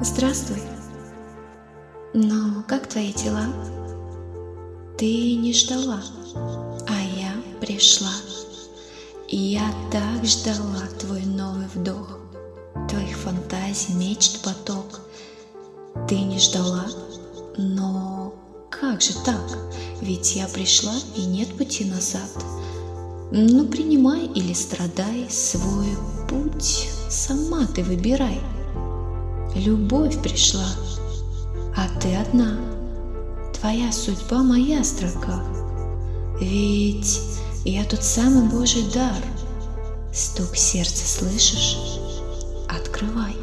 Здравствуй. Но как твои дела? Ты не ждала, а я пришла. И я так ждала твой новый вдох, твоих фантазий, мечт поток. Ты не ждала, но как же так? Ведь я пришла и нет пути назад. Ну, принимай или страдай свой путь, сама ты выбирай. Любовь пришла, а ты одна. Твоя судьба моя строка. Ведь я тот самый Божий дар. Стук сердца слышишь? Открывай.